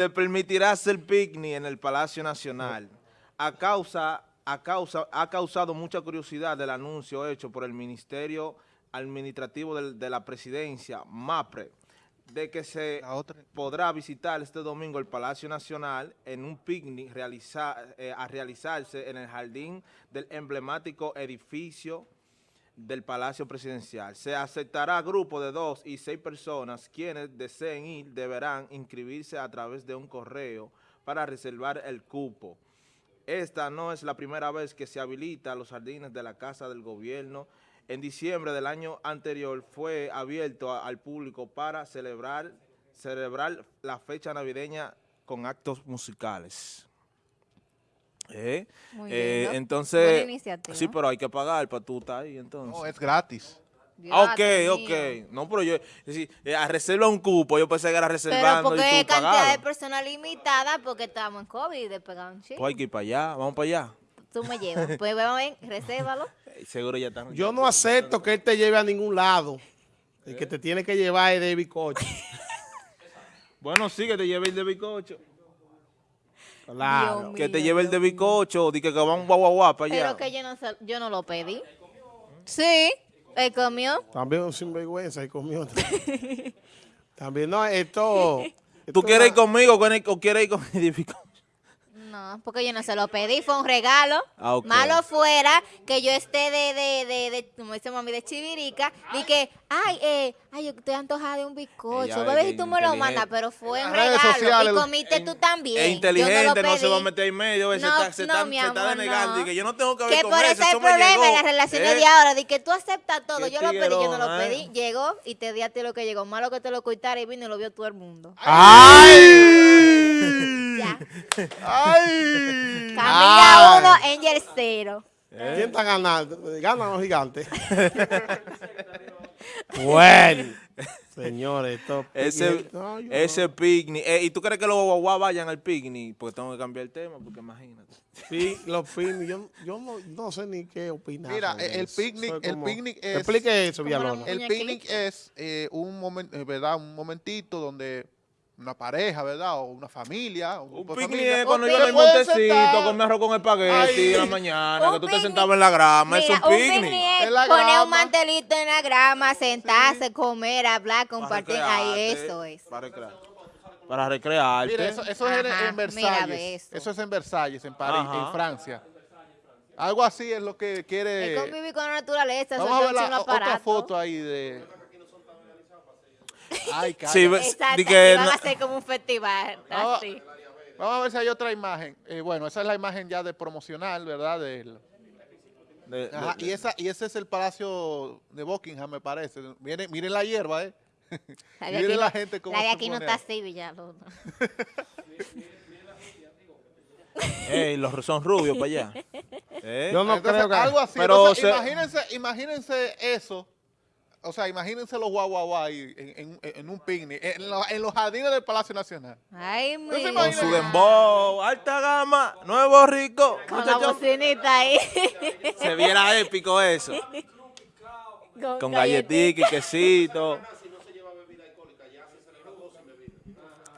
se permitirá hacer picnic en el Palacio Nacional. A causa, a causa, ha causado mucha curiosidad el anuncio hecho por el Ministerio Administrativo de, la Presidencia, MAPRE, de que se podrá visitar este domingo el Palacio Nacional en un picnic realiza- eh, a realizarse en el jardín del emblemático edificio del Palacio Presidencial. Se aceptará grupo de dos y seis personas quienes deseen ir deberán inscribirse a través de un correo para reservar el cupo. Esta no es la primera vez que se habilita los jardines de la Casa del Gobierno. En diciembre del año anterior fue abierto al público para celebrar, celebrar la fecha navideña con actos musicales. ¿Eh? Muy Eh, entonces, sí, pero hay que pagar para tú estar ahí entonces. No, es gratis. Ah, ok, ok. No, pero yo, es decir, eh, a reserva un cupo, yo pensé que era Pero reservando porque y hay tú cantidad de personas limitada porque estamos en COVID y despegaron un chico. Pues hay que ir para allá, vamos para allá. Tú me llevas. Pues vamos a ver, resérvalo. Seguro ya están. Yo no acepto que él te lleve a ningún lado. El que te tiene que llevar es David Coche. Bueno, sí, que te lleve el de bicocho. Claro. Dios Que te lleve el de bicocho, di que, guau para allá. Pero que yo no, yo no lo pedí. Sí, él comió. También un sinvergüenza y conmigo. También no, esto... ¿Tú quieres ir va- conmigo o quieres- o quieres ir con el de bicocho? No, porque yo no se lo pedí, fue un regalo. Ah. Malo fuera que yo esté de, de, de, de como dice mami, de chivirica, y que, ay, eh, ay, yo estoy antojada de un bizcocho. Bebé, si tú me lo inteligente. mandas, pero fue un regalo. sociales, y comiste tú también. Es Yo no inteligente, no, se va a meter en medio, se No, está, se no, está, mi se está denegando. y que yo no tengo que ver Que con por eso, es el eso me problema en las relaciones ¿Eh? de ahora, de que tú aceptas todo. Yo lo pedí, yo no lo pedí. ¿eh? Llegó y te di a ti lo que llegó. Malo que te lo coitara y vino y lo vio todo el mundo. ¡Ay! ¡Ay! Camila Ay. uno, Angel cero. ¿Quién está ganando? ¿Ganan los gigantes? bueno, señores, esto... Ese, No, yo ese picnic. Eh, ¿Y tú crees que los guaguá vayan al picnic? Porque tengo que cambiar el tema, porque imagínate. Sí, los picnic, yo, yo no, no sé ni qué opinar. Mira, el eso. picnic- Soy el como- picnic es- Explique eso, Villalona. El picnic es eh, un momento, ¿verdad? Un momentito donde una pareja, ¿verdad? O una familia. Un, Un picnic cuando al pueden montecito comer arroz con espagueti en la mañana, Un que tú te picnic- sentabas en la grama, Mira, es un picnic. En la poner un mantelito en la grama, sentarse, comer, hablar, compartir. Ahí eso es. Para, recrear, para recrearte. Mira, eso, eso es en- Ajá, en Versalles. ve eso. eso. es en Versalles, en París, Ajá. en Francia. Algo así es lo que quiere. Es convivir con la naturaleza, Vamos a ver la, un otra foto ahí de. Ay, cara. Sí, ve- Exacto, que van no- a hacer como un festival. Vamos, Así. vamos a ver si hay otra imagen. Eh, bueno, esa es la imagen ya de promocional, ¿verdad? Del- de- de- Ajá, y, esa, y ese es el palacio de Buckingham, me parece. Miren, miren la hierba, ¿eh? La miren aquí, la no- gente cómo la de se aquí no está así, Villalona. Ey, los son rubios para allá. ¿Eh? Yo no Entonces, creo que... algo así. Pero Entonces, se- imagínense, imagínense eso. O sea, imagínense los guau guau guau ahí en, en- en un picnic, en, lo- en los jardines del Palacio Nacional. Ay, mira. Con su dembow, alta gama, nuevo rico. Con la Muchachos, bocinita ahí. se viera épico eso. Con galletica y quesito.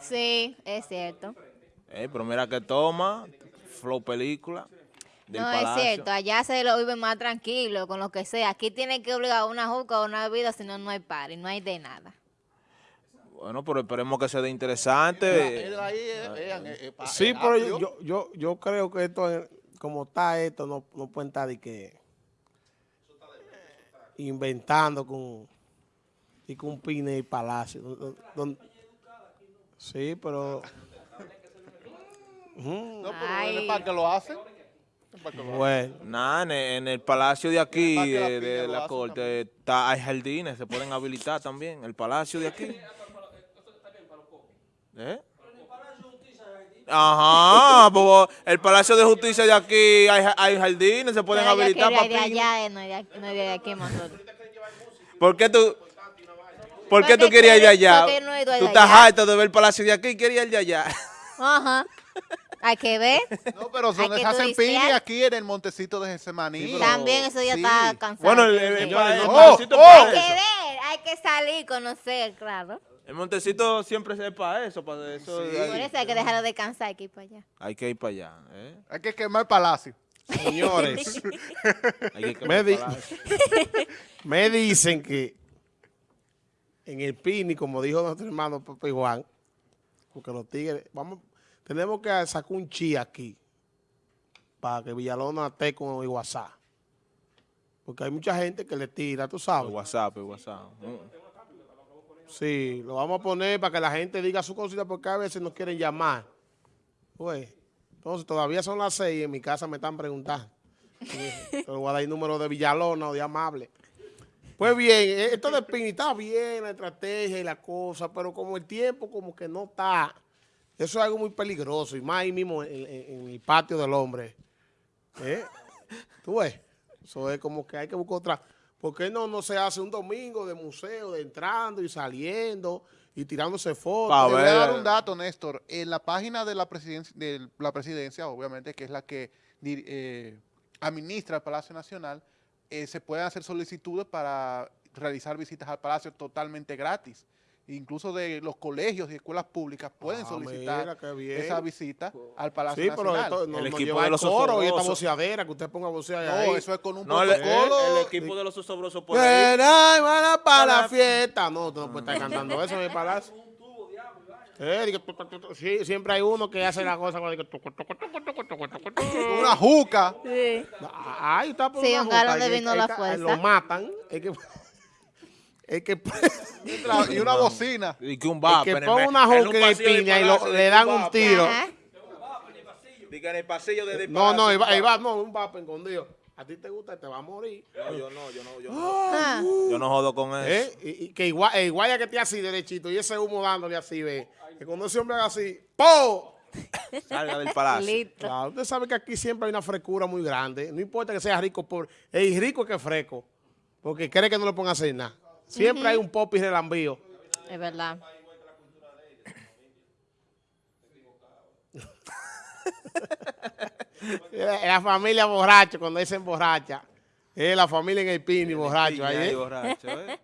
Sí, es cierto. Eh, pero mira que toma, flow película. Del no, palacio. es cierto. Allá se lo vive más tranquilo, con lo que sea. Aquí tienen que obligar a una juca o una bebida, si no, no hay party, no hay de nada. Bueno, pero esperemos que sea de interesante. Él ahí, Sí, pero yo, yo, yo creo que esto, es- como está esto, no, no pueden estar de que inventando con y con un pine y palacio. Don- don- don- sí, pero No, pero es para que lo hacen. Bueno, Nada, en, en el palacio de aquí, de la de, corte, está, hay jardines, se pueden habilitar también. El palacio de aquí. ¿Eh? Ajá, pues, el Palacio de Justicia de aquí hay, hay jardines, se pueden habilitar ir de allá, eh, no de aquí, no de aquí, nosotros. ¿Por qué tú, por qué Porque tú querías ir de tú- allá? no Tú estás harto de ver el Palacio de aquí y querías ir de allá. Ajá. Hay que ver. No, pero son, Hay que hacen aquí en el montecito de Getsemaní. También eso ya Sí. está cansado. Bueno, el, el- Oh, es para. Hay que ver, hay que salir, conocer, claro. El Montecito siempre se para eso, para eso. Sí. hay- Por eso hay que dejarlo descansar, hay que ir para allá. Hay que ir para allá. ¿eh? Hay que quemar el palacio. Señores, Hay que Me di- para eso. me dicen que en el PINI, como dijo nuestro hermano Pepe Juan, porque los tigres, vamos, tenemos que sacar un chi aquí para que Villalona esté con el WhatsApp. Porque hay mucha gente que le tira, tú El sabes. WhatsApp, el WhatsApp. Mm. Sí, lo vamos a poner para que la gente diga su cosita porque a veces nos quieren llamar. Pues, entonces todavía son las seis y en mi casa me están preguntando. Te voy a dar el número de Villalona o de Amable. Pues bien, eh, esto de Pini está bien, la estrategia y la cosa, pero como el tiempo como que no está, eso es algo muy peligroso y más ahí mismo en, el patio del hombre. ¿Eh? ¿Tú ves? Eso es como que hay que buscar otra. ¿Por qué no, no se hace un domingo de museo, de entrando y saliendo y tirándose fotos? Te voy a dar un dato, Néstor. En la página de la presidencia, de la presidencia obviamente, que es la que eh, administra el Palacio Nacional, eh, se pueden hacer solicitudes para realizar visitas al Palacio totalmente gratis. Incluso de los colegios y escuelas públicas pueden Ah, solicitar mira, esa visita al Palacio Sí, pero Nacional. esto no, El no equipo de el los coro y esta osobrosos. voceadera, que usted ponga vocear no, ahí. eso es con un No, el, protocolo. el equipo de los osobrosos por ahí. Van para la fiesta. No, tú no puedes estar cantando eso en el palacio. Eh. Sí, siempre hay uno que hace la cosa cuando dice, tucu, tucu, tucu, tucu, tucu, tucu, tucu. Una juca. Sí. Ahí está por Sí, una un galón de vino el- la el fuerza. Lo matan. Es que, es que, y una bocina. Y que un vape. que el pone me- una juca en el piña y lo- le dan un tiro. Diga en el pasillo de No, no, ahí va, ahí va, no, un vape escondido. A ti te gusta, te va a morir. No, yo no, yo no, yo no. Ah. Yo no jodo con eso. ¿Eh? Y, y que igual, el guaya que esté así derechito y ese humo dándole así, ve. Que cuando ese hombre haga así, ¡po! Salga del palacio. Listo. Claro, usted sabe que aquí siempre hay una frescura muy grande. No importa que sea rico o pobre. El rico es que es fresco. Porque cree que no le pongan a hacer nada. Siempre hay un pop y relambío. Es verdad. La familia borracha, cuando dicen borracha. Es la familia en el pini borracho. Ahí ¿eh? borracho, ¿eh?